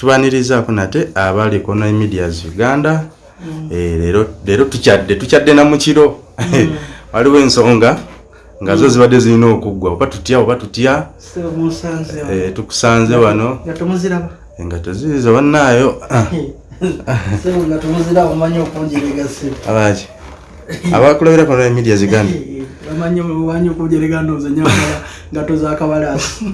tubanirizaako nate abali kona medias uganda. Eh, leero tukyadde tukyadde na mukiro waliwo ensonga nga zo zibadde zirina okuggwa oba tutya oba tutya. Eh, tukusanze wano. Nga engato zirizo bannaayo. Ah, Sebo nga tomuziraba omanyi omanyi okunjerega ndowooza nyamala ngato za kabalaasi.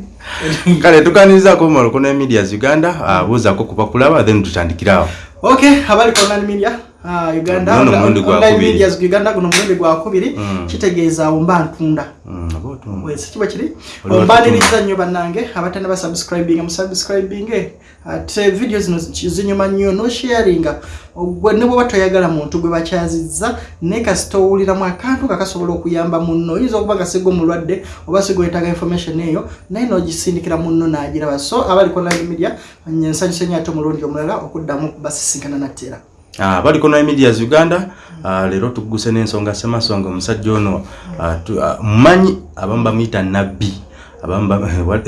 kale tukanirizaako omumalo kona medias uganda ah, buuzaako kubakulaba then tutandikirawo Okay, habari kwa online media. Uh, Uganda, kubiri. medias Uganda guno mulundi gwa kubiri. Mm. kitegeeza omba ntunda. Mm, oba otumba. wese kiba kiri? Oli ombaniriza nnyo bannange abatanda basubscribinga musubscribinge ate video zino zinyuma nnyo nosharinga gwe ne bwoba toyagala muntu gwe bakyazizza naye kasita owuliramu akantu kakasobola okuyamba munno. Oyinza okuba nga siga omulwadde oba siga oyetaga information eyo naye nogisindikira munno n'agiraba so abali online media nsanyuse nnyo ate omulundi omulala okuddamu basisinkana nattera Ah, bali kona medias uganda. Ah, leero tuguse n'ensonga semasonga omusajja ono ah, tu- ah, mmanyi abamu bamuyita nabbi. Abamu ba- wa-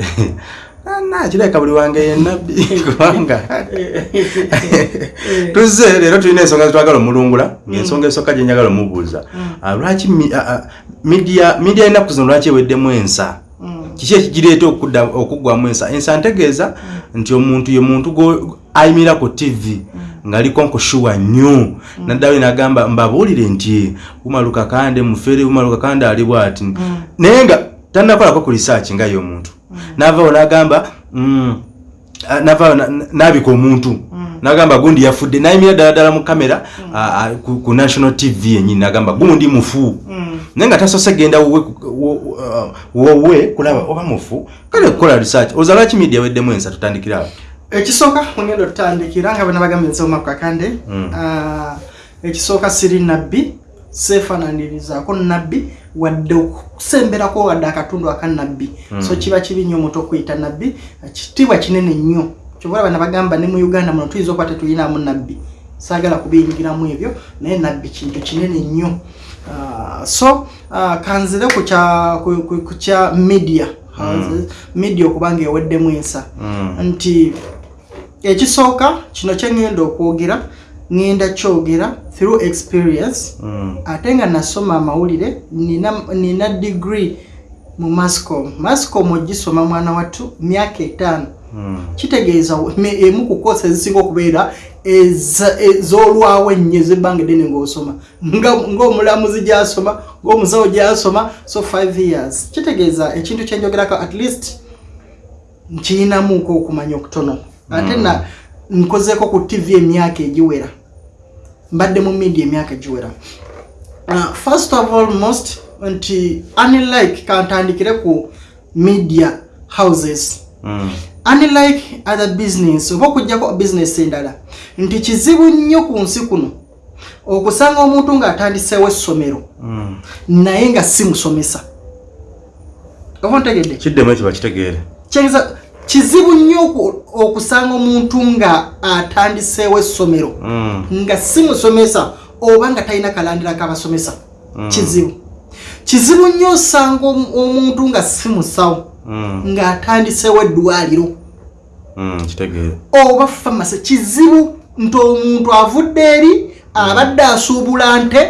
Ah, na kireka buli wange ye nabbi kubanga tuzze leero tulina ensonga zitwagala omulungula ngaensonga esooka gye njagala omubuuza. Ah, lwaki ah, media media ennaku zino lwaki eweddemu ensa? Kiki ekigireeta okuggwamu ensa? Ensa ntegeeza nti omuntu ye muntu ayimirira ku tv ng'aliko nkushuwa nnyo naddala nagamba mbabuulire nti umaluka kande mufere umaluka kande ali bwati. Naye nga tannakolako ku research nga ye omuntu navaawo nagamba mm, navaawo na- na- nabika omuntu. Nagamba gundi yafudde nayimirira ddala ddala mu kamera ah, ku national tv yenyini nagamba gundi mufu. Naye nga tasose genda wowe kulaba oba mufu kale kukola research. Oza lwaki media weddemu ensa tutandikirawo ekisooka mugenda otutandikira nga bana bagambye nsoma ku kakande Mm. Ah, ekisooka siri nabbi seefananirizaako nabbi wadde okusemberako wadde akatundu aka nabbi so kiba kibi nnyo omuntu okuyita nabbi kitiibwa kinene nnyo. Kyobola bana bagamba ne mu uganda muno tuyinza okuba tetuyinamu nabbi saagala kubiyingiramu ebyo naye nabbi kintu kinene nnyo. Ah, so ah, kanzire ku kya media. Houses, media okuba nga eweddemu ensa. Nti ekisooka kino kyeŋŋenda okwogera ŋŋenda kyogera through experience. Mm. ate nga nasoma amawulire nina, degree mu mascom. Mascom ogisoma mwana wattu myaka etaano. Mm. kitegeeza emu ku koosi ezisinga okubeera ez'olwawo ennyo ezebbanga eddene ng'osoma. Ng'omulamuzi gy'asoma ng'omusawo gy'asoma so 5 years. Kitegeeza ekintu kyenjogerako at least nkiyinamuko okumanya okutono ate na nkozeeko ku tv emyaka egiwera mbadde mu media emyaka egiwera. First of all most nti unlike kantandikire ku media houses? Mm. unlike other business? Oba okugjako business endala? Nti kizibu nnyo ku nsi kuno okusanga omuntu ng'atandiseewo essomero Mm. naye nga si musomesa. Oba ntegedde kiddemu ekyo bakitegeere kyegeza kizibu nnyo oku- okusanga omuntu nga atandiseewo essomero Mm. nga si musomesa oba nga talina kalandira kabasomesa kizibu kizibu nnyo osanga omu- omuntu nga si musawo Mm. ng'atandiseewo eddwaliro Mm. oba famasi kizibu nti omuntu avudde eri abadde asuubula nte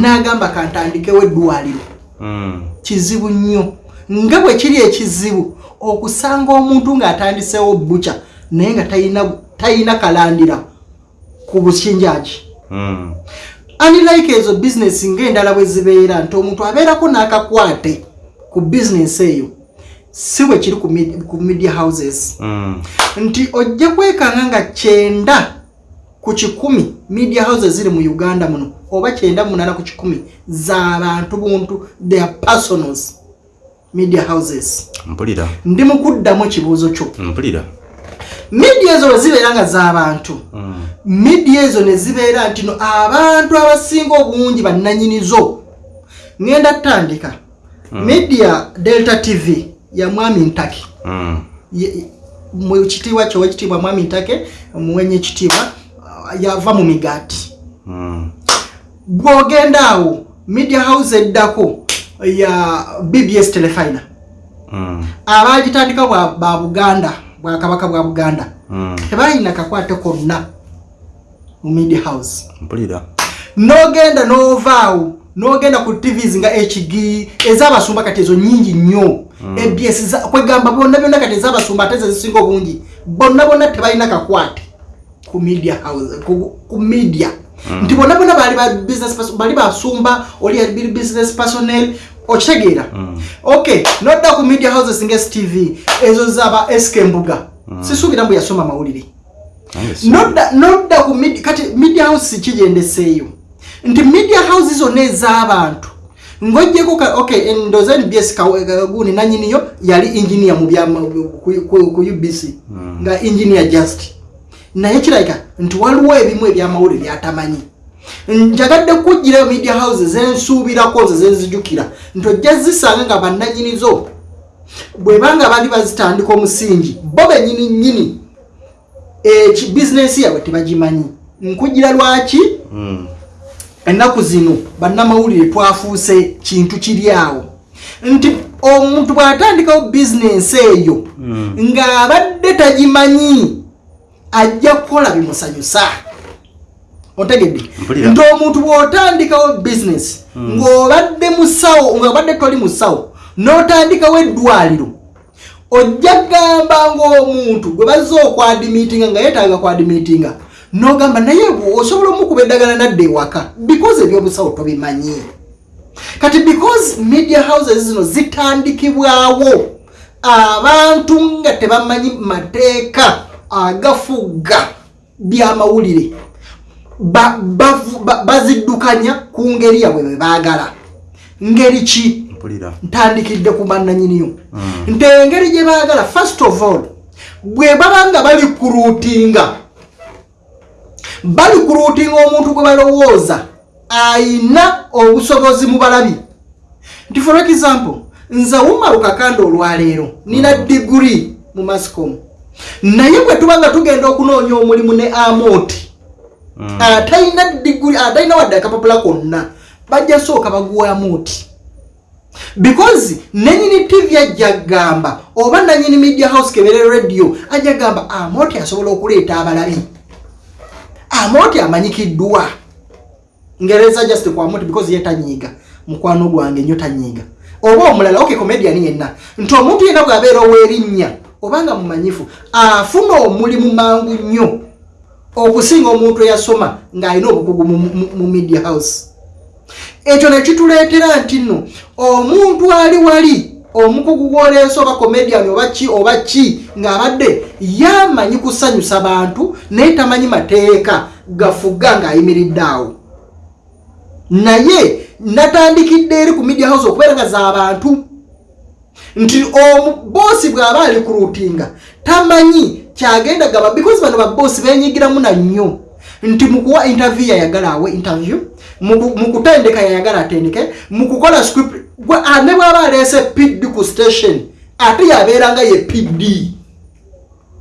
n'agamba kantandikewo eddwaliro Mm. kizibu nnyo nga bwe kiri ekizibu okusanga omuntu ng'atandiseewo buca naye nga talina- talina kalandira ku bukinjagi Mm. unlike ezo bizinesi ng'endala bwe zibeera nti omuntu abeerako n'akakwate ku bizinesi eyo si bwe kiri ku media houses Mm. nti ojja kwekanga nga kyenda ku kikumi media houses ziri mu uganda muno oba kyenda munana ku kikumi z'abantu buntu their personals media houses. Mpulira. Ndi mu kuddamu ekibuuzo kyo. Mpulira. Media ezo zibeera nga z'abantu Mm. media ezo ne zibeera nti no abantu abasinga obungi bannanyinizo. Ŋŋenda tutandika media delta tv ya mwami ntake. Mm. Ye- kitiibwa kyo wekitiibwa mwami ntake muwenye ekitiibwa uh, yava mu migaati. Mm. bw'ogenda awo media house eddako ya bbs telefina Mm. abaagitandika bwa- ba buganda bwakabaka bwa buganda Mm. tebalina kakwate konna mu media house. Mpulira. Nogenda novaawo nogenda ku tvs nga hg ezabasumba kati ezo nyingi nnyo. Abs za- kwegamba bonna byonna kati ezabasumba ate zezisinga obungi bonna bonna tebalina kakwate ku media house ku, ku media nti bonna bonna bali ba business person- bali basumba oli yali business personnel okitegeera. Okay nodda ku media houses nga stv ezo zaba sk mbuga. Sisuubira mbu yasoma mawulire. Nodda ku kati media house kigendeseeyo nti media house zonna ez'abantu ng'ojjeko ka- okay ndoza nbs kaguni nanyiniyo yali engineer mu ku ku ubc nga engineer just naye kirabika nti waliwo ebimu ebyamawulire byatamanyi. Njagadde kujjirayo media house zensuubirako nze zenzijukira nti ojja zisanga nga bannanyinizo. Bwebanga bali bazitandika omusingi bo benyini nyini eki bizinensi yabwe tebagimanyi. Nkugira lwaki? Mm. ennaku zino bannamawulire twafuuse kintu kiri awo. Nti omuntu bw'atandikawo bizinensi eyo ng'abadde tagimanyi ajja kukola bimusanyusa. Otegedde? Nti omuntu bw'otandikawo bizinesi ng'obadde musawo ng'obadde toli musawo n'otandikawo eddwaliro ojja gamba ng'omuntu gwe bazze okwadimiitinga nga yeetaaga kwadimiitinga n'ogamba naye osobola omukuba eddagala nadda ewaka because ebyobusawo tobimanyi. Kati because media houses zino zitandikibwawo abantu nga tebamanyi mateeka agafuga byamawulire. Ba- bavu- ba- baziddukanya ku ngeri yabwe bwe baagala. Ngeri ki? Ntandikidde ku bannanyiniyo nti engeri gye baagala first of all bwe baba nga bali kuruutinga bali kuruutinga omuntu gwe balowooza ayina obusobozi mu balabi. Nti for example nze wumaru kakanda olwaleero nina diguri mu mascom naye bwe tuba nga tugenda okunoonya omulimu ne amoti atalina diguri atalina wadde akapapula konna bajja sooka baguwa amoti. Because nenyini tv ajja gamba oba nanyini media house kebere radio ajja gamba amoti asobola okuleeta abalabi amoti amanyikiddwa. Ngereza just kwa amoti because ye tanyiiga. Mukwano gwange nnyo tanyiiga. Oba omulala okay comedian yenna. Nti omuntu yenna bw'abeera ow'erinnya obanga mumanyifu afuna omulimu mangu nnyo okusinga omuntu eyasoma ng'alina obukugu mu, mu, mu media house. Ekyo nekituleetera nti nno omuntu ali wali omukugu gwoleesa oba comedian oba ki oba ki ng'abadde yamanyi kusanyusa bantu naye tamanyi mateeka gafuga ng'ayimiridde awo. Naye natandikidde eri ku media house okubeera nga z'abantu nti omuboosi bw'aba ali ku ruutinga tamanyi kyagenda gaba because bano baboosi benyigiramu na nnyo. Nti mukuwa interview yayagala awe interview muku- mukutendeka yayagala atendeke mukukola script gwe ah, ne bwaba aleese pd ku station ate yabeera nga ye pd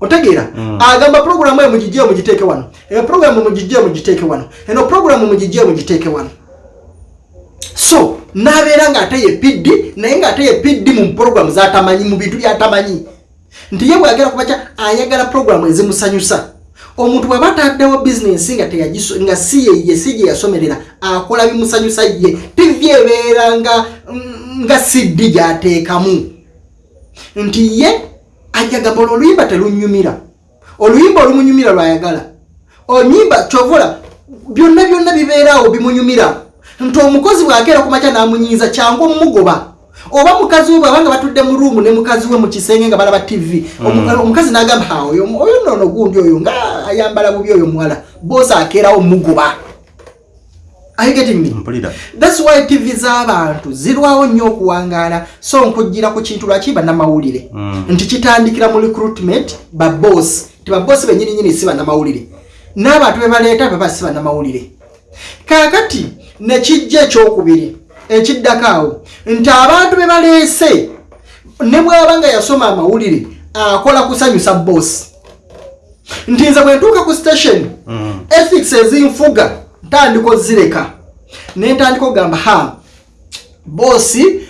otegeera? Agamba programu eyo mugijje mugiteeke wano. Eyo programu mugijje mugiteeke wano. Eno programu mugijje mugiteeke wano so nabeera ngaate ye pd naye ngaate ye pd mu programu zatamanyi mu bintu byatamanyi. Nti ye bwagera kubaca ayagala programu ezimusanyusa. Omuntu bwaba ataddewo bizinensi nga nga si yeye si gye yasomerera akola bimusanyusa ye. Tivi ebeera nga mm, nga siddi gyateekamu. Nti ye ajja gamba olwo oluyimba telunyumira. Oluyimba olumunyumira lwayagala. Onyimba kyovula byonna byonna bibeeraawo bimunyumira nti omukozi bwakeera ku makya n'amunyiiza kyangu omumugoba oba mukazi we bwabanga batudde mu ruumu ne mukazi we mu kisenge nga balaba tv Omu- omukazi n'agamba "Ha, oyo nono gundi oyo nga ayambala bubi oyo muwala boosi akeerawo mugoba thats why tv z'abantu zirwawo nnyo okuwangaala so nkujjira ku kintu lwaki bannamawulire? Mm. nti kitandikira mu recruitment baboosi ti baboosi benyininyini si bannamawulire. N'abantu be baleeta baba si bannamawulire. Kaakati nekijja ekyokubiri ekiddako awo. Nti abantu be baleese ne bw'aba nga yasoma amawulire akola kusanyusa boosi nti nze bwe ntuuka ku station Mm. ethics ezinfuga ntandika ozireka ne ntandika okugamba ha boosi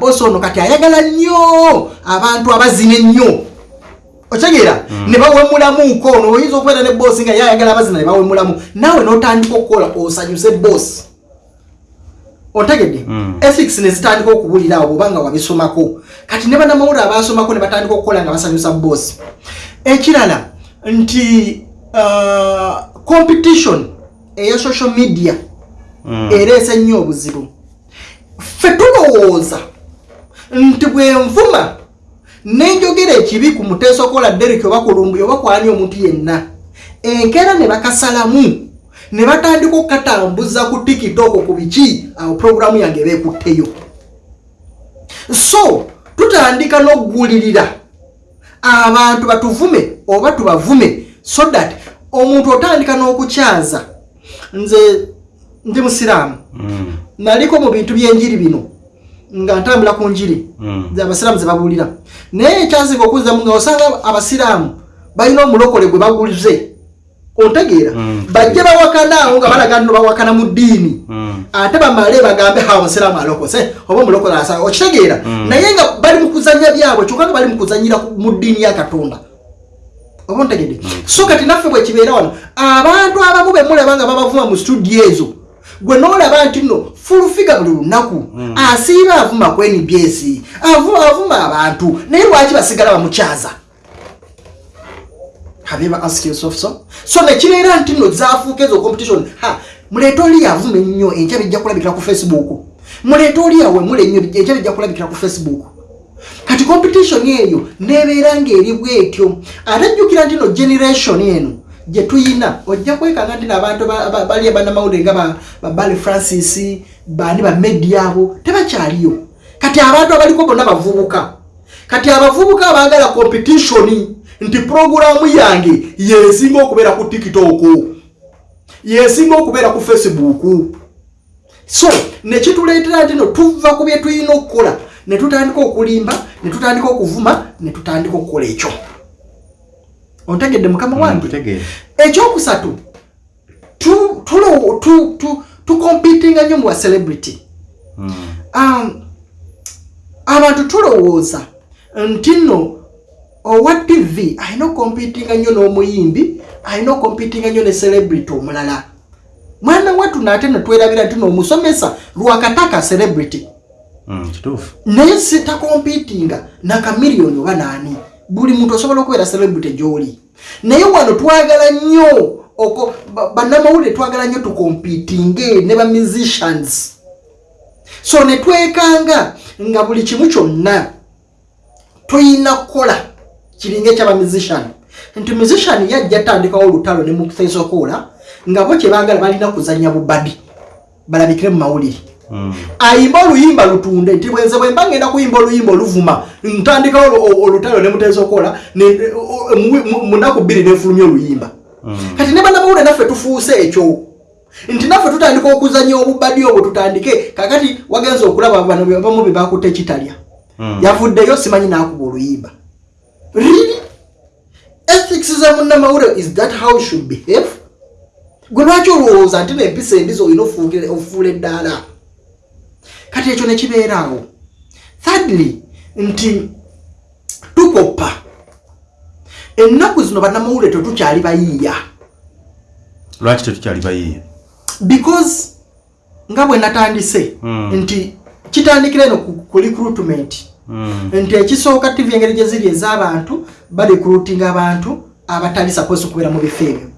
boosi ono kati ayagala nnyo abantu abazina ennyo. Otegeera ne bawemulamuuko ono oyinza okubeera ne boosi nga yayagala abazina ne bawemulamu. Naawe n'otandika okukola osanyuse boosi otegedde. Ethics ne zitandika okubulira awo obanga wabisomako. Kati ne banamawulire abasomako ne batandika okukola nga basanyusa boosi ekirala nti uh, competition eya social media ereese nnyo obuzibu. Ffe tulowooza nti bwenvuma nenjogera ekibi ku muteesa okola derek oba kulumbu oba kwani omuntu yenna enkeera ne bakasalamu ne batandika okukatambuza ku tikitoko ku biki awo puroguramu yange ebekutteyo so tutandika n'okugulirira abantu batuvume oba tubavume so that omuntu otandika n'okukyaza nze ndi musiraamu Mm. naliko mu bintu byenjiri bino nga ntambula ku njiri Mm. abasiraamu ze babulira naye ekyasinga okuzamu nga osanga abasiraamu balina omulokole gwe bagulize ontegeera Mm. bajje bawakanaawo nga balaga nno bawakana mu ddiini. Mm. ate bamale bagambe ha omusiraamu alokose oba omulokole asa okitegeera. Mm. naye nga bali mu kuzanya byabwe kyokka nga bali mu kuzanyira ku- mu ddiini ya katonda. Oba ontegedde? So kati naffe bwe kibeera wano abantu abamu be mulaba nga babavuma mu studio ezo gwe noolaba nti nno fulufiga buli lunaku asiiba avuma ku nbs avu- avuma abantu naye lwaki basigala bamukyaza have asked yourself so? So nekibeera nti nno zafuuka ezo competition. Ha muleete oli yavuma ennyo enkya bijja kulabikira ku facebook. Muleete oli yawe mule ennyo enkya bijja kulabikira ku facebook. Kati competition eyo nebeera ngaeri bwetyo. Ate jjukira nti no generation eno gye tuyina ojja kwekanga nti nabantu ba- ba- bali banamawulire nga ba- ba bali francis bani bamedia abo tebakyaliyo. Kati abantu abaliko bonna bavubuka. Kati abavubuka abaagala competition nti puroguramu yange yesinga okubeera ku tiktok yesinga okubeera ku facebook so nekituleetera nti no tuva ku bye tulina okukola ne tutandika okulimba ne tutandika okuvuma ne tutandika okukola ekyo ontegedde mukama wange Nkutegeera. ekyokusatu tu- tulo- tu- tu- tukompitinga nnyo mu bwa celebrity Mm. um, abantu tulowooza nti nno owa tv alina okompitinga nnyo n'omuyimbi alina okompitinga nnyo ne celebrity omulala. Mwana wattu naate netwerabira nti noomusomesa lwakataka celebrity. Mm, kituufu. Naye sitakompitinga nakamiliyoni oba naani buli muntu osobola okubeera celebrity gy'oli. Naye wano twagala nnyo oko- ba- bannamawulire twagala nnyo tukompitinge ne ba musicians. So ne twekanga nga buli kimu kyonna tuyina kukola kiringa ekyaba musician. Nti musician yajja tandikawo olutalo ne mukisaisokola nga bo kyebaagala balina kuzanya bubadi balabikire mu mawulire. Mm. ayimba oluyimba lutunde nti bwenze bwe mba ngenda kuyimba oluyimba oluvuma ntandikawo olu- olutalo ne muteesa okola munaku bbiri nefulumya oluyimba. Mm. kati ne bannamawulire naffe tufuuse ekyo. Nti naffe tutandika okuzanya obubadi obwo tutandike. Kakati wagenza okulaba bano be- bamu be bakutte ekitalya. Mm. yavuddeyo simanyi nakuba oluyimba really? Ethics za munnamawulire is that how should behave? Gwe lwaki olowooza nti nempisa embizi olina ofuula eddaala kati ekyo nekibeeraawo thirdly nti tukoppa. Ennaku zino bannamawulire tetukyali bayiiya. Lwaki tetukyali bayiiya? Because nga bwe natandise Mm. nti kitandikira eno ku, recruitment. Nti ekisooka tv engeri gye ziri ez'abantu barecruitinga abantu abatali suppose okubeera mu bifo ebyo.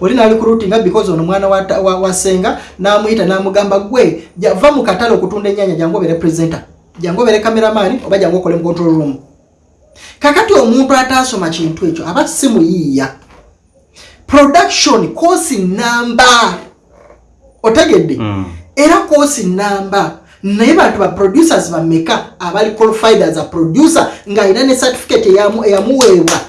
Oli narecruitinga because ono mwana wa, wa, wa senga namuyita namugamba gwe va mu katale okutunda enyanya jangu obere presenter. Jangu obere kameramani oba jangu okole mu control room. Kakati omuntu ataasoma kintu ekyo aba simuyiiya production kosi namba otegedde? Mm. era kosi namba naye bantu ba producers bameka abali qualified as a producer? Ng'alina ne certificate eyamu- eyamuweebwa?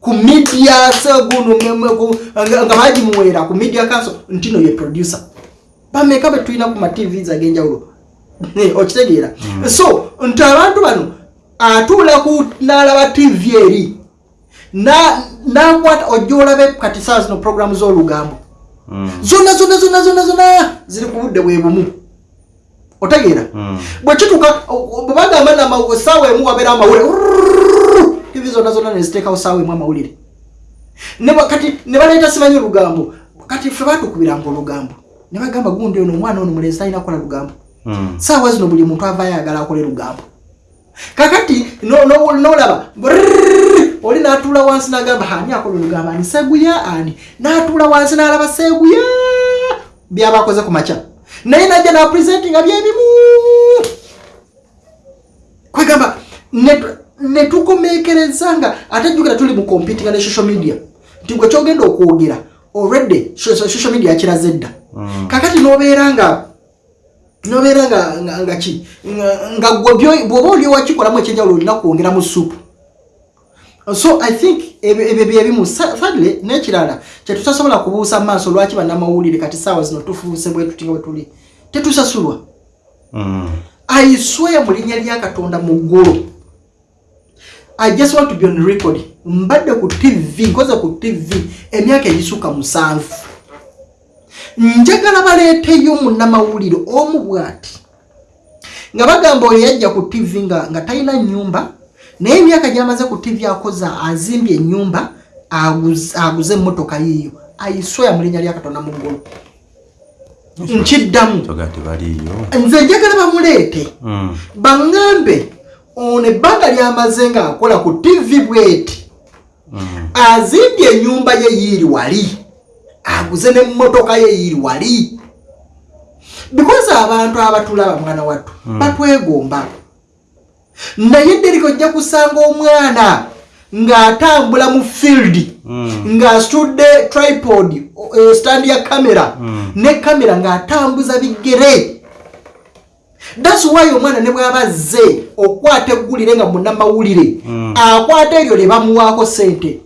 Ku media seguno nga nga bagimuweera ku media council nti no ye producer. Bameka be tulina ku ma tvs ag'enjawulo. Okitegeera. So nti abantu bano atuula ku n'alaba tv eri na- nakwata ojja olabe kati saa zino programu z'olugambo. Mm. zonna zonna zonna zonna zonna ziri ku budde bwe bumu otegeera. Hmm. Bwekituuka bwebagamba namawugo essaawa emu wabeera amawulire tivi zonna zonna neziteekawo saawa emu amawulire kati ne baleeta simanyi olugambo kati ffe batukubiranga olugambo ne bagamba gundi ono omwana ono mulezi talina kukola lugambo saawa zino buli muntu ava ayagala akole lugambo kakati nolaba oli n'atuula wansi n'agamba ani akola olugambo ani seguya ani n'atuula wansi n'alaba seguya byabakoze ku makya naye najja napuresentinga byebimu kwegamba netukomekereza nga ate jjukira tuli mu competinga ne social media. Nti gwe kyogenda okwogera olredde social media yakiraze dda mm. kakati nobeera nga nobeera nga ki? Nga gwe bwoba oli wakikolamu ekyenjawulo olina kwongeramu suupu so i think ebyo byebimu fadle n'ekirala kyetutasobola kubuusa mu maaso lwaki bannamawulire kati saawa zino tufuuse bwe tuti bwe tuli tetusasulwa. Mm. I swear mu linnya lya katonda mu ggulu. I just want to be on record. Mbadde ku tv nkoze ku tv emyaka egisukka musanvu. Njagala baleeteyo munnamawulire omu bw'ati nga bagamba oyo yajja ku tv nga talina nyumba naye emyaka gyamaze ku tv akoza azimbye ennyumba aguze emmotoka yiiyo. Ayisweya mu linnya lya katonda mu ggulu. Nkiddamu. Nze njagala bamuleete. Baŋŋambe ono ebbanga lyamaze ng'akola ku tivi bweti. Azimbye ennyumba ye yiiri wali. Aguze n'emmotoka ye yiiri wali. Bikozi abantu abatulaba mwana wattu batwegomba. naye deriko ojja kusanga omwana ng'atambula mu field mm. ng'asitudde tripod eh, stand ya kamera mm. ne kamera ng'atambuza bigere. Thats why omwana ne bw'aba azze okwata eggulire nga munnamawulire mm. akwata eryo lye bamuwaako sente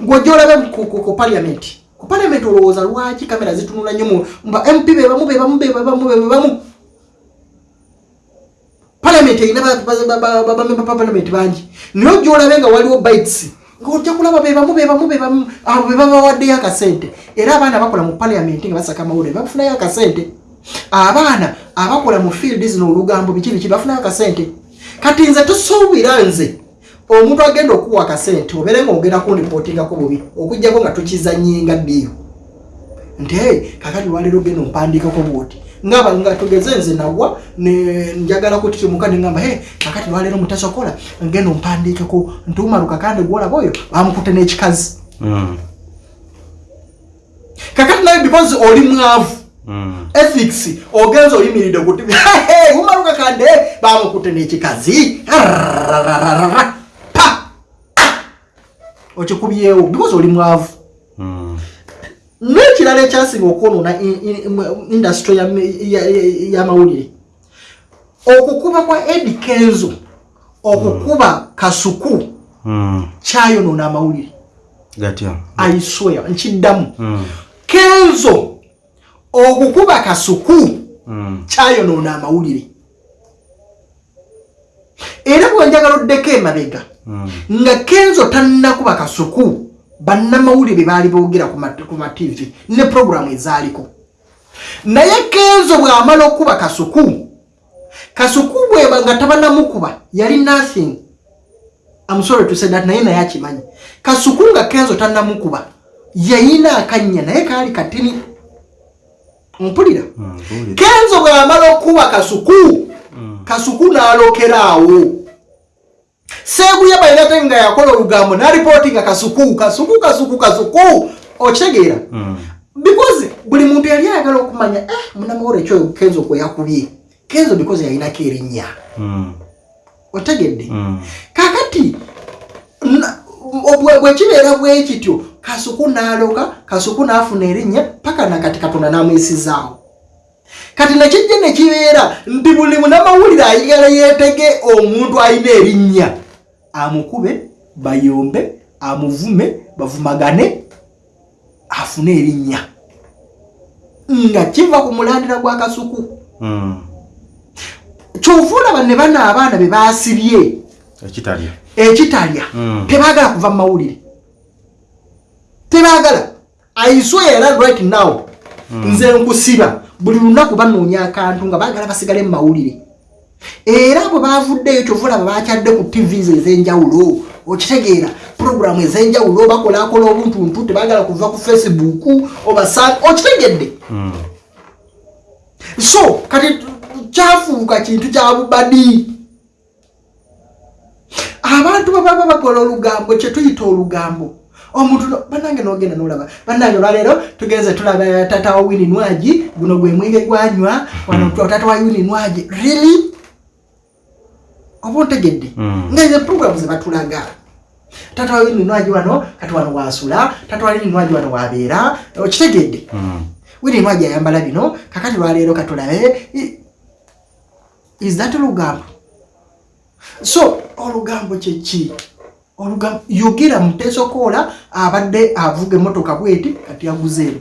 gw'ojja olabe ku paliamenti ku paliamenti olowooza lwaki kamera zitunula nnyo mp bebamu bebamu bebamu bebamu palamenti erina bamemba palamenti bangi. Naye gyolabe nga waliwo bites. Ngaojja kulaba bebamu bebamu bebamu abo bebabawaddeyo akasente. Era abaana bakola mu palamenti nga basaka amawulire bafunayo akasente. Abaana abakola mu field zino olugambo biki biki bafunayo akasente. Kati nze tosuubira nze omuntu agenda okuwa akasente obeere nga ogenda kunripootingako bubi okugjako nga tukizannyenga ddiyo. Nti kakati lwaleero genda ompandiikako bwoti. ngaba nga tugeze nze nagwa njagala kutitimuka neŋamba he kakati lwaleero mutasokola ngenda ompandiikeko ntuuma lukakande gwolaba oyo bamukutte n'ekikazi. Hmm. Kakati nawe because oli mwavu hmm. ethics ogenza oyimiridde kuti umalukakande bamukutte n'ekikazi. Pa! Okikubyewo because oli mwavu. Hmm. N'ekirala ekyasinga okwonoona industry y'amawulire okukuba kwa edi kenzo okukuba kasuku Mm. kyayonoona amawulire gatya aisweya nkiddamu Mm. kenzo okukuba kasuku Mm. kyayonoona amawulire era bwenjagala oddeko emabega nga kenzo tannakuba kasuku bannamawulire baali boogera ku ma- ku mativi ne puroguramu ezaaliko. Naye kenzo bw'amala okuba kasuku kasuku bweba nga tabanamukuba yali nothing amusore tusedat naye naye akimanyi. Kasuku nga kenzo tannamukuba yayina akanya naye kaali katini. Mpulira? Mm. Kenzo bw'amala okuba kasuku kasuku n'alokeraawo seeguya balina nga yakola olugambo n'alipooti nga kasuku kasuku kasuku kasuku okitegeera Mm. because buli muntu yali ayagala okumanya eh, munamawolo ekyo kenzo kwe yakubye kenzo because yalinako erinnya Mm. otegedde Mm. kakati na- bwekibeera bwe kityo kasuku n'aloka kasuku n'afuna erinnya paka nakati katonda n'amwesizaawo kati nekijja nekibeera nti buli munamawulire ayigala yeetege omuntu alina erinnya amukube bayombe amuvume bavumagane afune erinnya. Nga kiva ku mulandira gwa kasuku. Mm. kyova olaba ne bano abaana be baasibye ekitalya. ekitalya Mm. tebaagala kuva mu mawulire. Tebaagala. Aiswe era right now nze nkusiba buli lunaku banoonya akantu nga baagala basigale mu mawulire. Era bwe bavuddeyo kyova olaba bakyadde ku tvs ez'enjawulo okitegeera puroguramu ez'enjawulo bakolakola obuntuntu tebagala kuva ku facebook obasa okitegedde. Mm. so kati kyafuuka kintu kya bubadi. Abantu bababa bakola olugambo kyetuyita olugambo omuntu no- bannange nogenda nolaba. Bannange olwaleero tugenze tulaba tata wa wini nwagi guno gwe mwenge gwanywa wano tata wa wini nwagi really? Oba ontegedde? Mm. nga ezo programu zebatulaga tata wa wini nwagi wano kati wano wasula tata wa wini nwagi wano wabeera okitegedde? Mm. wini nwagi ayambala bino kakati lwaleero katulabe is that olugambo so olugambo kyeki olugambo yogira mutesokoola abadde avuga emotoka bweti kati aguzeemu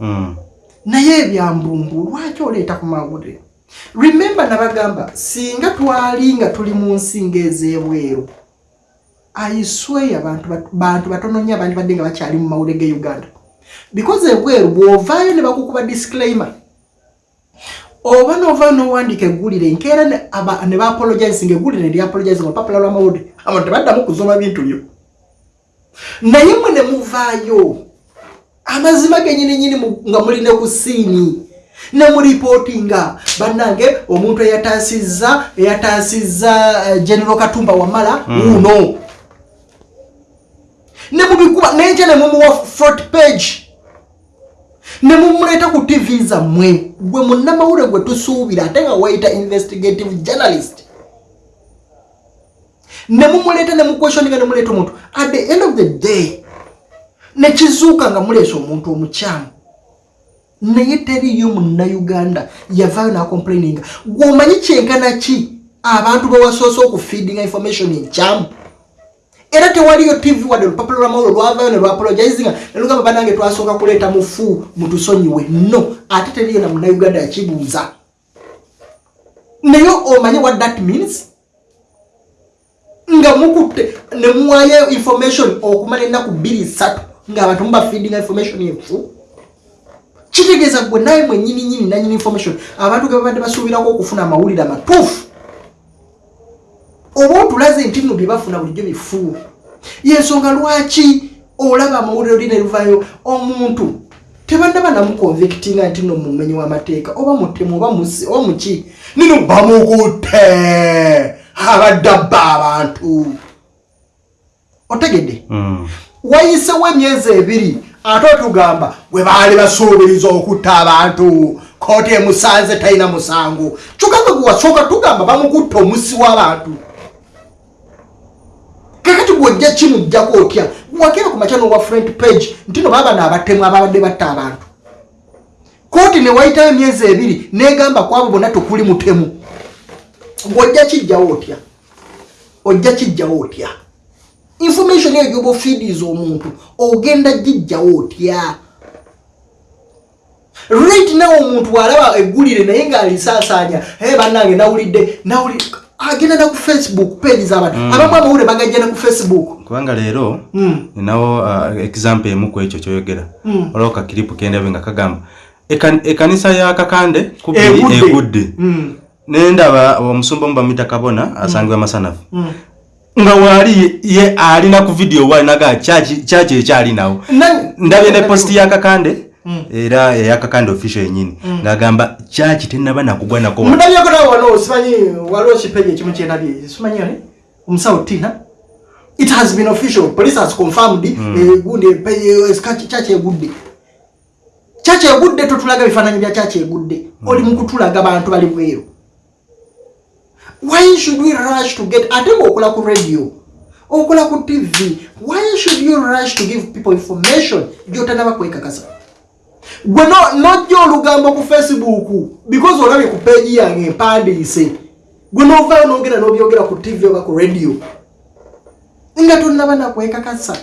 Mm. naye ebyambumbu lwaki oleeta ku mawulire remembe nabagamba singa twali nga tuli mu nsi ngaez'ebweru aisway abantu bantu batono nnyo abandi badde nga bakyali mu mawulire ge uganda. Because ebweru bw'ovaayo ne bakukuba disclaimer. Oba novaayo nowandiika eggulire nkeera ne aba- ne baapologizing eggulire ne lyapologizing olupapula lw'amawulire abantu tebaddamu kuzoma bintu byo. Naye mwe ne muvaayo amazima genyininyini nga muline ku siini ne muripootinga bannange omuntu eyataasizza eyataasizza eh, general katumba wamala wuuno. Ne mubikuba nenkya ne mumuwa front page. Ne mumuleeta ku tv zammwe. Gwe munnamawulire gwe tusuubira ate nga wayita investigative journalist ne mumuleeta ne mukweshoninga ne muleeta omuntu. At the end of the day nekizuuka nga muleesa omuntu omukyamu. Naye teriyo munnauganda yavaayo nakomplaininga. Gweomanyi kyenkana ki? Abantu bewasoose okufeedinga information enkyamu. Era tewaliyo tv wadde olupapula lwamawulo lwavaayo ne lwapologizinga nelugamba banange twasooka kuleeta mufu mutusonyiwe. No ate teriyo na munnauganda yakibuuza naye omanyi what that means nga mukutte ne muwayo information okumala ennaku bbiri ssatu ngaabantu mubafeedinga information enfu? Kitegeeza gwe naye mwenyininyini nanyini information. Abantu ge babadde basuubirako okufuna amawulire amatuufu. Oba otulaze nti nno bye bafuna bulijjo bifu yensonga lwaki olaba amawulire oli ne luvayo omuntu? Tebannaba namukonvictinga nti nno mumenyi w'amateeka oba mutemu oba musi oba muki nino bamukutte abadde abba abantu. Otegedde? Mm. wayisewo emyezi ebiri ate otugamba bwe baali basuubiriza okutta abantu kooti emusanze talina musango. Kyokka gwe wasooka tugamba bamukutta omusi w'abantu. Kakati gwojja kimujjako otya? Wakeera ku makya n'owa front page nti no baaba naabatemu ababadde batta abantu. Kooti ne wayitayo emyezi ebiri negamba ku abo bonna tekuli mutemu ng'ojja kijjawo otya? Ojja kijjawo otya? Information eyo gyoba ofiidiza omuntu ogenda gijjawo otya? Right now omuntu walaba eggulire naye ngaalisaasaanya e bannange nawulidde nawuli agenda na ku facebook page z'abantu. Abamu amawulire bagajja ne ku facebook. Kubanga leero Mm. ninawo uh, example emu ku ekyo kyoyogera. Mm. olwo kakiripu kendabe nga kagamba Ekan- ekanisa ya kakande kubiri Egudde. Mm. nendaba omusumba omubamita kabona asangibwa masanafu. Mm. nga waali ye- alina ku vidiyo walinaga kyaki ekyalinawo Na- ndabye ne posti ya kakande Mm. era eya kakande official yenyini ng'agamba kyaki tenaba nakugwa nako wa- munabyako nawe wano simanyi waliwo kipeji ekimu kyenabye simanyi ani? Omusawo tina. It has been official. Police has confirmed eh, gundi kyaki egudde. Kyaki egudde totulaga bifaananyi bya kyaki egudde. Oli mukutulaga bantu bali bweru why should we rush to get ate ngaokola ku radio okola ku tv why should you rush to give people information? Gyotanaba kwekakasa gwe no- nojja olugambo ku facebook because olabye ku peegi yange empandiise gwe novaayo nogenda nobyogera ku tv oba ku radio. Nga tonaba nakwekakasa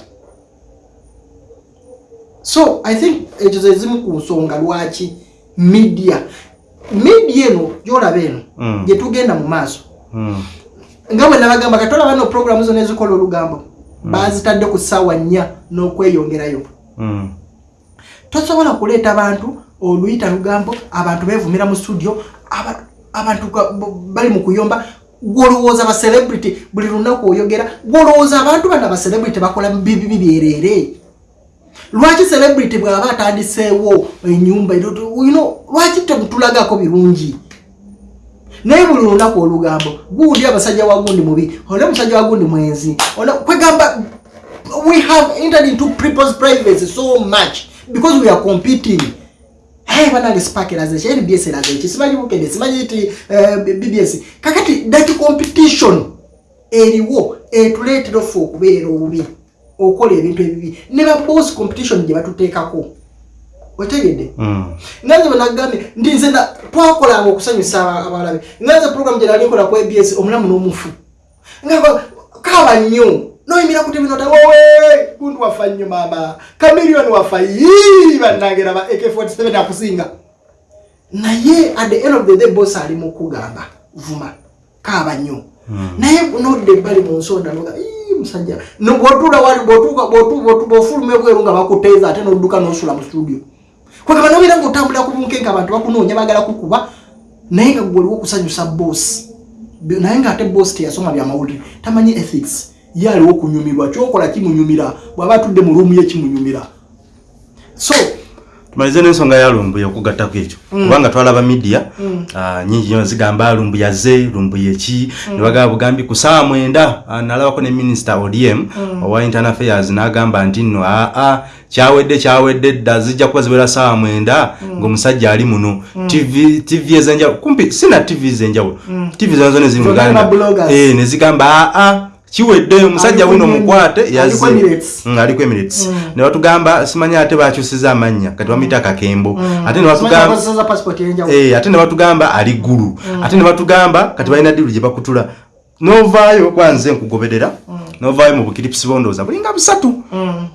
so i think ekyo zezimu ku nsonga lwaki media. Media eno gyolaba eno Mm. gyetugenda mu maaso Mm. Nga bwe nabagamba katolaba no programu zona ezikola olugambo bazitadde ku ssaawa nnya n'okweyongerayo. Mm. tosobola kuleeta bantu oluyita lugambo abantu bevumira mu studio aba- abantu bali mu kuyomba gwolowooza bacelebrity buli lunaku oyogera gwolowooza abantu bana bacelebrity bakola bibibi byerere lwaki celebrity bwaba atandiseewo enyumba lwaki temutulagako birungi naye buli lunaku olugambo gundi abasajja wagundi mubi ole musajja wagundi mwenzi kwegamba we have entered into people's privacy so much because we are competing. Hey banange spark eraze NBS eraze ki? Simanyi bukende simanyi ti uh, BBS kakati that competition eriwo etuleetera ffe okubeera obubi okola ebintu ebibi. Ne ba boss competition gye batuteekako otegedde mm. nganze benagambye nti nze twakolanga okusanyusa abalabe. Nganze program gye nali nkola ku abs omulamu n'omufu. Nga kaba nnyo. Noyimira kuti bino tawowe gundu wafa nnyo mama kamilioni wafa yi bannange ba ak47 akusinga. Naye at the end of the day boss ali mu kugamba vuma kaaba nnyo. Hmm. naye nodde ebbali mu nsonda noga musajja. Bwotula wali bwofuluma ebweru nga bakuteeza ate nodduka nosula mu studio kwegaba nobera nga otambulira ku bunkenke abantu bakunoonya bagala kukuba naye nga gwoliwo okusanyusa boss naye nga ate boss teyasoma byamawulire tamanyi ethics ye aliwo okunyumirwa kyokola kimunyumira bwaba atudde mu luumu ye kimunyumira. So tumalize n'ensonga ya lumbuye okugattako ekyo. Mm. kubanga twalaba midiya mm. uh, nyingi nyo zigamba lumbuye aze lumbuye ki. Mm. nebagamba bugambi ku saa mwenda uh, nalabako ne minisita odm owa internal affairs n'agamba nti nno aa kyawedde kyawedde dda zijja kuba ziwera saa mwenda ng'omusajja ali muno. Tv ezenjawulo kumpi sina tv ezenjawulo. Tv zona zona eziri mu uganda eh, nezigamba aa kiwedde omusajja wuno mukwate yaze aliko emirates. Mm, mm. ne batugamba simanyi ate bakyusiza amanya kati bamuyita kakembo. Mm. eh, ate ne batugamba ali ggulu. Ate ne batugamba kati balina diru gye bakutula novaayo kwanze nkugoberera. Novaayo mu bukiripsi bondooza bulinga busatu.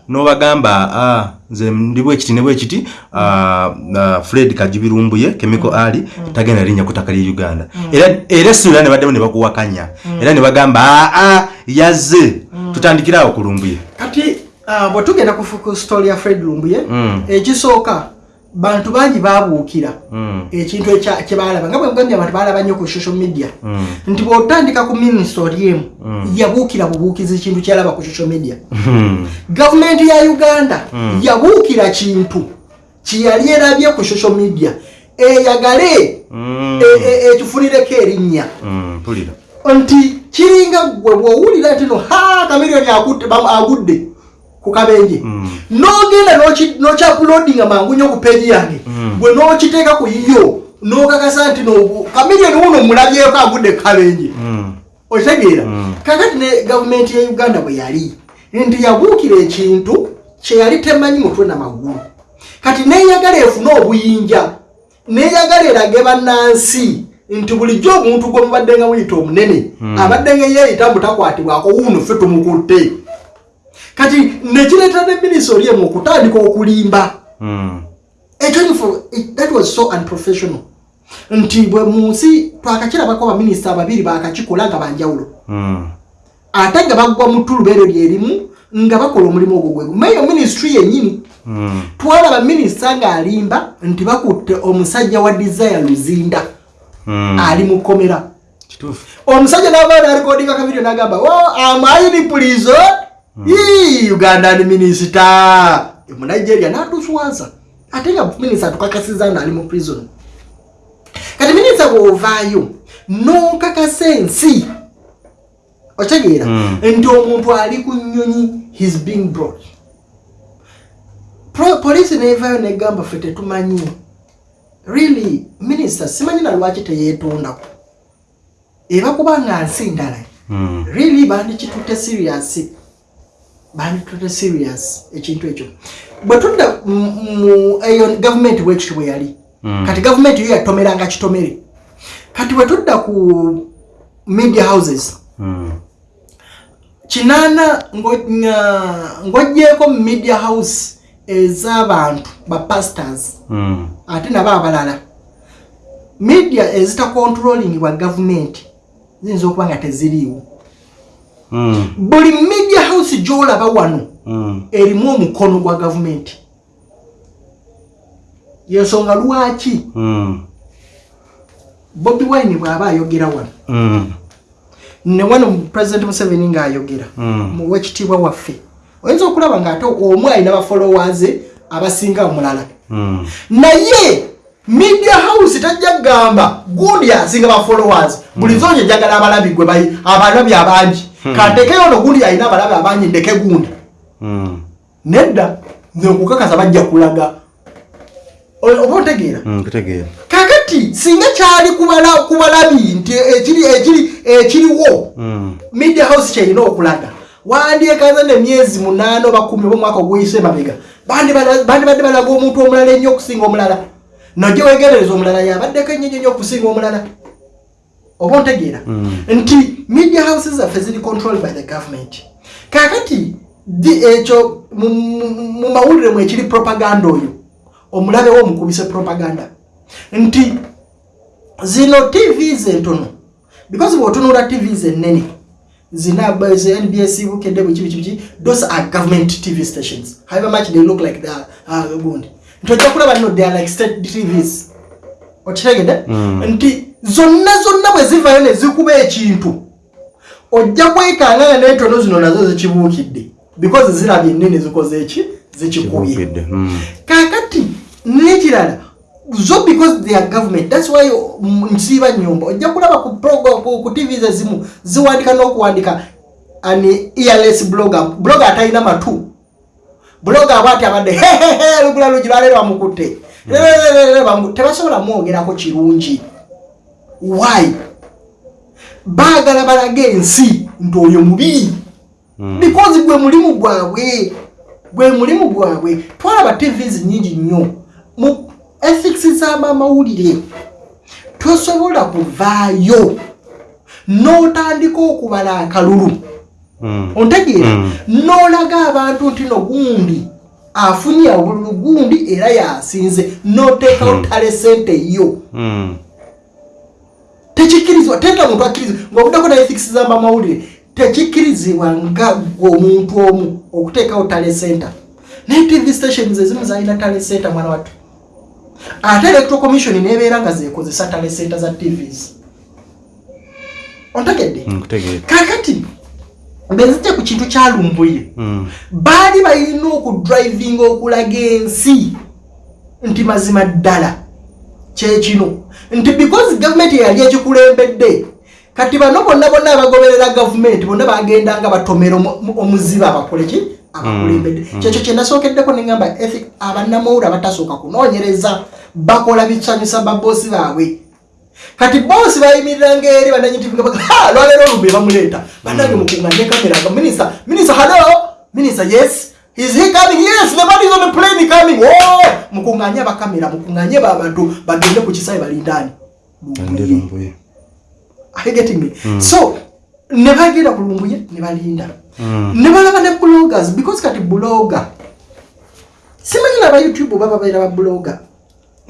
Nobagamba nze ndi bwekiti ne bwekiti fred kajibirumbuye chemical ali tagenda linnya kutaka lye uganda. Era esula ne baddemu ne bakuwakanya. Era ne bagamba aa yazze. Tutandikirawo ku lumbuye. Kati bwe tugenda kufuka story ya fred lumbuye mm. ekisooka bantu bangi babuukira mm. ekintu kyebalaba nga bwegambye abantu balaba nnyo ku social media. Nti bwotandika ku ministry emu yabuukira bubuukizi kintu kyalaba ku social media. Gavumenti ya uganda yabuukira kintu kyeyali erabye ku social media. Eyagale ekifunireko e, erinnya. Nti kiringa gwe bwowulira nti no kamiliyoni agudde ku kabenje mm. nogenda nokyapulodinga mangu nyo ku peji yange mm. bwe nokiteeka ku yiyo nokakasa nti kamiliyoni wuno mulabyeko agudde ku kabenje mm. okitegeera kakati ne gavumenti ya uganda bwe yali nti yabuukira ekintu kyeyali temanyi mutwe namagulu kati neyagala efune obuyinja neyagala erage bannansi nti bulijjo omuntu gwe mubadde nga muyita omunene abadde nga yeeyita mutakwatibwako wuno ffe tumukutte. Kati nekireetera ne minisitoli emu okutandika okulimba. Hmm. ekyo that was so unprofessional. Nti bwe mu nsi twakakirabako baminisita ababiri bakakikola nga banjawulo. Hmm. ate nga bagwa mu tulubeero lyerimu nga bakola omulimu ogwo gwegu mayo ministry yennyini hmm. twalaba minisita ng'alimba nti bakutte omusajja wa desire luzinda ali mu kkomera. Omusajja n'abaana alikodinga kavidiyo n'agamba oh, amaini prison? Uganda ni minisita. Mu nigeria natuswaza ate nga minisita tukakasiza nga ali mu prison. Kati minisita bwovaayo nokakasa ensi. Okitegeera hmm. nti omuntu ali ku nyonyi his being brought. Polisi nevaayo negamba fe tetumanyi really minisita simanyi na lwaki teyeetondako eba kubanga nsi ndala hmm. really bandikitutte serious banditute serious ekintu ekyo bwetudda eyo gavumenti bwekiti bwe yali mm. kati gavumenti yo yatomeranga kitomere kati bwetudda ku media houses mm. kinaana ng'ogyeko mu media house ez'abantu bapastors mm. Ate nabo abalala media ezitacontrolling bwa gavumenti ziyinza okuba nga teziriiwo Mm. buli media house gyolaba wano mm. erimu omukono gwa gavumenti yensonga lwaki mm. bobi wine bw'aba ayogera wano ne wano president museveni ng'ayogera Mm. mu wekitiibwa waffe oyinza okulaba ng'ate omu alina bafollowers abasinga omulala. Naye media house tajja kugamba gundi asinga bafollowers buli zonje njagala abalabi gwe bayi abalabi abangi. Kantekeyo ono gundi alina abalabi abangi ndeke gundi. Nedda nze okukakasa bajja kulaga. Oba otegeera? Kakati singa kyali kubala- ku balabi nti ekiri ekiri ekiriwo media house kyerina okulaga. Wandyekaza nemyezi munaana oba kumi oba omwaka oguyise mabega bandibadde balaga omuntu omulala ennyo okusinga omulala. Najje wegerereza omulala yabaddeko ennyo ennyo okusinga omulala. Oba ontegeera? Nti media houses zaffe ziri controlled by the government. Kakati ekyo mu- mu mu mawulire mwe ekiri propaganda oyo omulabewo omukubise propaganda. Nti zino tvs entono because bwotunula tvs enene nbs bukedde bweki biki biki those are government tv stations. However much they look like the uh, gundi nti ojja kulaba no they are like state tvs okitegedde nti zonna zonna bwe zivayo ne zikuba ekintu ojja kwekangana n'entono zino nazo zikibuukidde because zirabye ennene zikoze eki zikikubye Kibukidde. Mm. kakati nekirala zo because they are government. Thats why mm, nsiiba nyumba. Ojja kulaba ku tv ezimu ziwandika n'okuwandika an earless blogger. Blogger atalina matu. Blogger aba ati abadde hehehe lugula lugi lwaleero bamukutte bamu- tebasobola mwogerako kirungi why? Baagala balage ensi nti oyo mubi. Because gwe mulimu gwabwe gwe mulimu gwabwe twalaba tvs nyingi nnyo. Mu ethics z'amamawulire tosobola kuvaayo n'otandika okubala akalulu. Mm. ontegeera Mm. n'olaga abantu nti no gundi afunye obululu gundi era yasinze n'oteekawo tale sente yo. Tekikkirizibwa tenda muntu akkirizibwa ng'obuddako na ethics z'amamawulire tekikkirizibwa nga omuntu omu okuteekawo tale center naye tv stations ezimu zalina tale center mwana wattu ate electoral commission nebeera nga zekozesa tale center za tvs ontegedde? Mm, kakati benzijja ku kintu kyalumbuye Mm. baali balina okudrivinga okulaga ensi nti mazima ddala. Kyekino nti because gavumenti yali ekikulembedde kati bano bonna bonna abagoberera gavumenti bonna bagendanga batomera omu- mu- omuziba abakoleki abakulembedde kyekyo kyenasookeddeko neŋamba ethic abannamawulire abatasooka kunoonyereza bakola bisanyusa baboosi baabwe. Kati boosi bayimiriranga eri lwaleero olumbe bamuleeta. Banange mukunganye kamera nga minista minista hello? Minista yes? Is he coming? Yes is on the plane coming. Oh! Mukunganye abakamera mukunganye babantu bagende ku kisawe balindani. Are you getting me? So, ne bagenda ku lumbuye ne balinda. Mm. Ne balaba ne bloggers because kati blogger. Simanyi naba youtube baba baira ba blogger.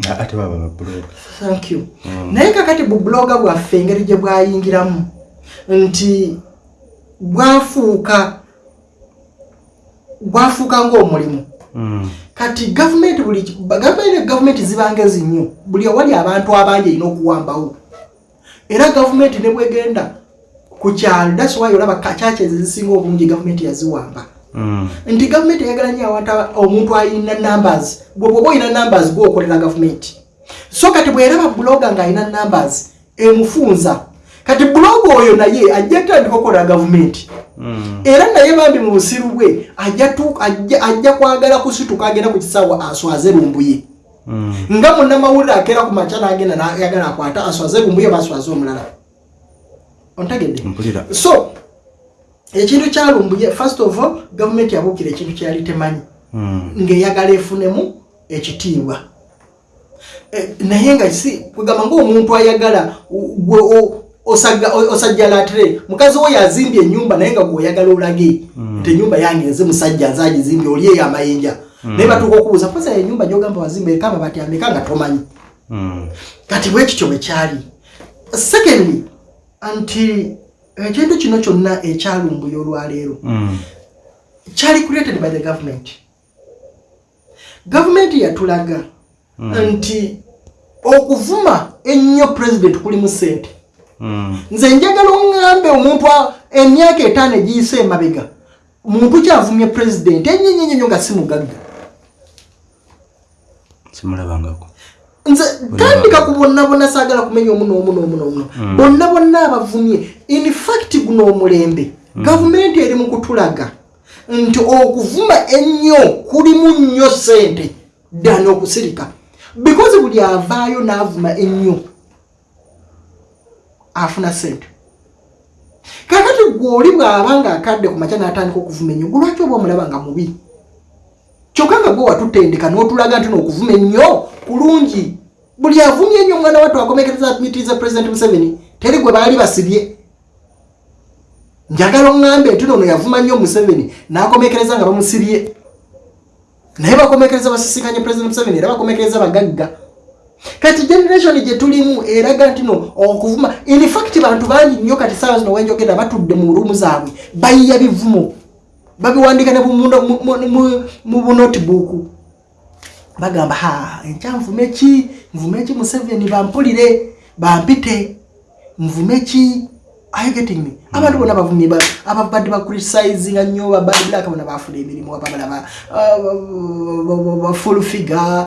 Ah, ate baba bablog. thank you. Naye kakati bublogger bwaffe engeri gye bwayingiramu nti bwafuuka bwafuuka ng'omulimu. Mm. kati gavumenti buli gavumenti gavumenti zibangezi nnyo. Buli owali abantu abangi erina okuwambawo. Era gavumenti ne bwegenda ku kyalo daswayo olaba kakyaki ezo ezisinga obungi gavumenti yaziwamba Mm. nti gavumenti eyagala nnyo abantu aba- omuntu alina numbers gwe bwoba olina numbers gwokolera gavumenti so kati bweraba buloga ng'alina numbers emufunza kati buloga oyo naye ajja kutandika okukolera gavumenti Mm. era naye bambi mu busiru bwe ajja kwagala kusituka agenda ku kisawo aswaze lumbuye Mm. nga munnamawulire akeera ku makya n'agenda nayagala akwata aswaze lumbuye baswaze omulala ontegedde Mpulira. so ekintu kyalumbuye first of all gavumenti yabuukira ekintu kyeyali temanyi. Mm. ng'eyagala efunemu ekitiibwa. Eh, naye nga si kwegamba ngaomuntu ayagala gwe osajjalatire mukazi wo yazimbye enyumba naye nga gweoyagala olage nti enyumba yange nze musajja nze agizimbye oli eyo amayinja. Naye batuuka okubuuza posa enyumba gyogamba wazimba eriko amabati ameka nga tomanyi? Mm. kati bwekityo bwe kyali. Secondly nti ekintu kino kyonna ekyalumbuye olwaleero Mm. kyali created by the government gavumenti yatulaga nti okuvuma ennyo president kulimu sente Mm. nze njagala oŋŋambe omuntu emyaka etaano egiyise emabega muntu kyavumye pulezidenti enyenyenyenyo nga si mugagga simulabangako nze tandika ku bonna bonna saagala kumenya omu n'omu n'omu n'omu bonna bonna abavumye. In fact guno omulembe. Gavumenti eri mu kutulaga nti okuvuma ennyo kulimu nnyo sente ddani okusirika. Because buli avaayo n'avuma ennyo afuna sente kakati gwoli bw'aba nga akadde ku makya n'atandika okuvuma ennyo gwe lwaki oba omulaba nga mubi kyokka nga gwe watutendeka n'otulaga nti n'okuvuma ennyo kulungi. Buli avumye ennyo omwana wattu akomekereza mitiriza president museveni teri gwe baali basibye. Njagala oŋŋambe nti nono yavuma nnyo museveni n'akomekereza nga bamusibye. Naye bakomekereza basisinkanye president museveni era bakomekereza bagagga. Kati generation gye tulimu eraga nti no okuvuma infact bantu bangi nnyo kati saawa zino wenjogera batudde mu ruumu zaabwe bayiya bivumo babiwandika ne mu- bunotibuuku bagamba ha enkya nvume ki? Nvume ki museveni? Bampulire bampite. Nvume ki Getting me? Abantu bona bavumye ba- ababadde bacriticinga nnyo babadde black bona bafuna emirimu ababalaba full figure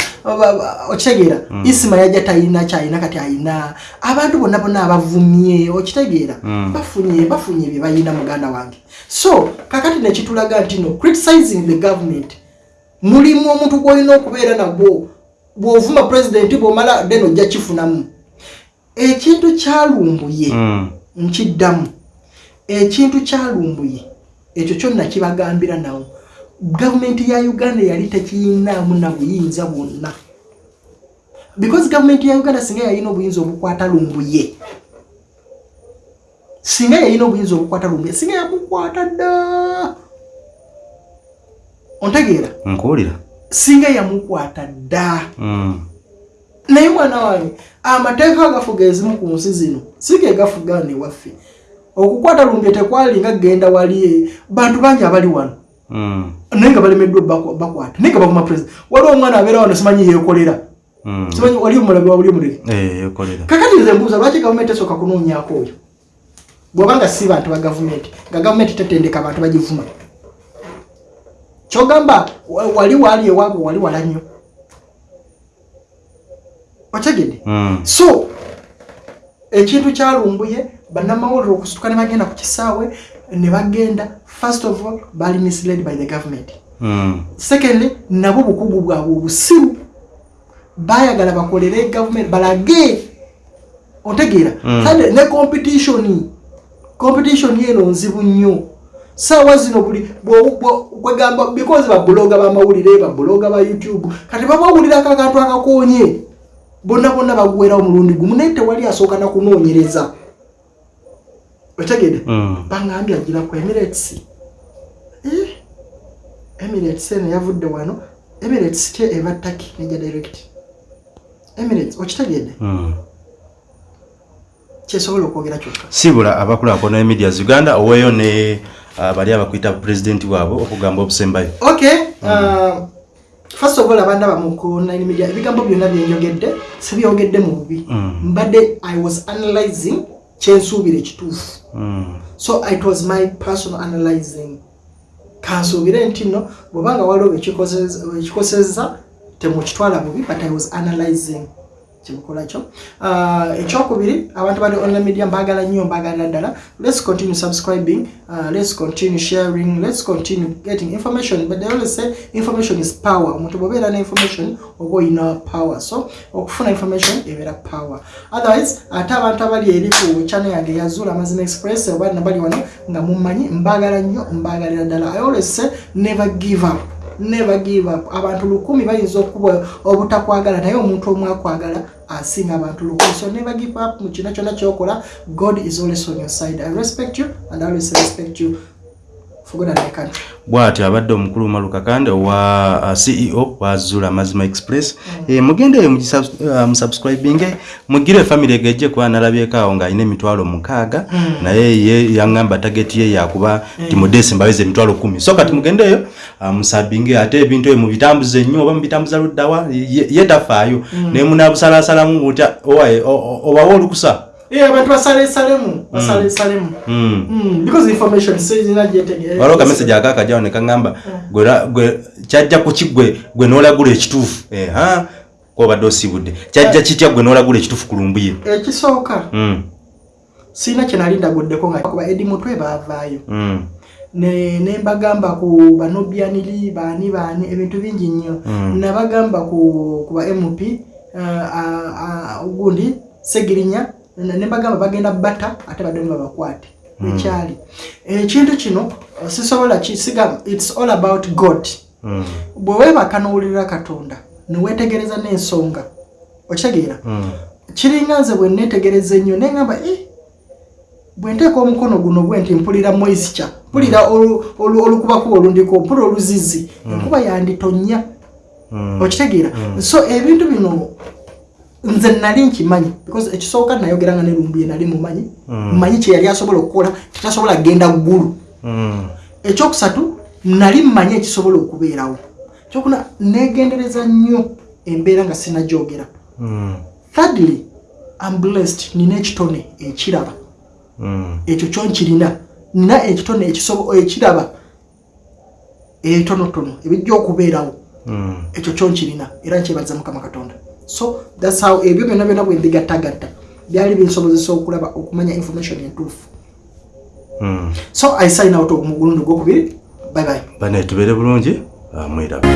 okitegeera isima yajja tayina kyayina kati ayina. Abantu bonna bonna abavumye okitegeera bafunye bafunye bye bayina muganda wange. So kakati nekitulaga nti no criticizing the government mulimu omuntu gwolina okubeera nagwo bw'ovuma pulezidenti bw'omala then ojja kifunamu. Ekintu kyalumbuye Mm. Nkiddamu. Ekintu kyalumbuye ekyo kyonna kibagambira nawo. Gavumenti ya uganda yali tekiyinaamu na buyinza bwonna. Because gavumenti ya uganda singa yalina obuyinza obukwata lumbuye singa yalina obuyinza obukwata lumbuye singa yamukwata dda. Ontegeera? Nkuwulira. Singa yamukwata dda. Mm. Naye mwana wange amateeka agafuga ezimu ku nsi zino si ge gafuga newaffe okukwata lumbye tekwali nga genda wali bantu bangi abali wano. Mm. naye nga balemeddwa bakwata. Naye nga bavuma president waliwo omwana abeera wano simanyi yeekolera. Mm. simanyi wali omulabi wabuli omuleke Eh, ekolera kakati nze mbuuza lwaki gavumenti esooka kunoonyaako oyo? Bw'oba nga si bantu ba gavumenti nga gavumenti tetendeka abantu bagivuma. Kyogamba wa- wali waali ewaabwe wali wala nnyo otegedde Mm. so ekintu kyalumbuye bannamawulire okusituka ne bagenda ku kisaawe ne bagenda first of all bali misled by the government Mm. secondly nabo bukugu bwabwe obusiru bayagala bakolere gavumenti balage otegeera Mm. kale ne competition competition yeno nzibu nnyo saawa zino buli kwegamba because babuloga bamawulire babuloga ba youtube kati babawulirako akantu akakonye bonna bonna baguwera omulundi gumu naye tewali asooka nakunoonyereza otegedde Mm. bangambye agira ku emirates. Eh, emirates eno yavudde wano. Emirates ke eva taki nejja direct. Emirates okitegedde Mm. kyesobola okwogera kyokka? Sibula abakulaakulana emedias uganda oweeyo ne ah, bali abakwita pulezidenti waabwe okugamba obusembayo. Okay uh, first of all abandaba mu online media ebigambo byonna byenjogedde sibyogedde mu bubi Mm. mbadde i was analyzing kyensuubira ekituufu Mm. so it was my personal analyzing kansuubire nti nno bwobanga waliwo ekikoseza temukitwala bubi but i was analyzing kyebukola kyo Ah, ekyokubiri abantu bali online media mbagala nnyo mbagalira ddala. Let's continue subscribing uh, let's continue sharing let's continue getting information. But they always say information is power. Omuntu bwobeera ne information oba oyina power. So okufuna information ebeera power. Otherwise ate abantu abali eri ku channel yange yazula amazima express oba nabali wano nga mumanyi mbagala nnyo mbagalira ddala. I always say never give up never give up. Abantu lukumi bayinza okuba obutakwagala naye omuntu omu akwagala asinga abantu lukumi. So never give up mu kino kyonna kyokola god is always on your side. I respect you and i always respect you bw'atyo abadde omukulu malukakande owa uh, ceo wa zula mazima express Eh, mugendeeyo musubscribinge mugire famire gejje kuba nalabyeko awo ng'alina emitwalo mukaaga naye ye yaŋŋamba tageti ye yakuba ti mu desemba aweza emitwalo kumi. So kati mugendeeyo uh, musabinge ate ebintu ebyo mubitambuze nnyo oba mubitambuza luddawa ye tafaayo naye munabusalaasalamu butya obawa olukusa. Eh, abantu basalesalemu basalesalemu Mm. Mm, because information sirina gyetegeera waliwo kamesagi akakajawo nekaŋamba kyajja kuki gwe gwe n'olagula ekituufu. Eha kwobadde osiibudde. Kyajja kitya gwe n'olagula ekituufu ku lumbuye ekisooka Mm, sirina kyenali ndaguddeko nga kuba edi mutwe baavaayo. Mm, ne mbagamba ku banobyaniri baani baani ebintu bingi nnyo. Mm. nabagamba ku ba mp uh, uh, uh, gundi segirinya ne ne mbagamba bagenda batta ate baddemu babakwate ekyali. Ekintu kino uh, sisobola kisiga its all about god. Mm, bwe weebaka n'owulirira katonda neweetegereza n'ensonga okitegeera mm, kiringa nze bwe neetegereza ennyo neŋŋamba e bwe nteeka omukono guno bwe nti mpulira moisture mpulira olu- olukubakuba olundiko mpulira oluzizi enkuba yanditonnya mm, okitegeera. So ebintu bino nze nali nkimanyi because ekisooka nayogeranga ne lumbuye nali mumanyi mmanyi kyeyali asobola okukola tetasobola kgenda ggulu. Mm, ekyokusatu nali mmanyi ekisobola okubeerawo. Kyokuna negendereza nnyo embeera nga sinagyogera mm, thirdly am blessed nina ekitone ekiraba. mm. Ekyo kyonkirina. Nina ekitone ekisobo- ekiraba etonotono ebijja okubeerawo. Ekyo kyonkirina era nkyebaza mukama katonda. So thats how ebyo byonna byonna bwe mbigattagatta byali binsobozesa okulaba okumanya information entuufu. So i sign out mu gulundi gwokubiri bye bye. Bane tubeere bulungi? Mwiraba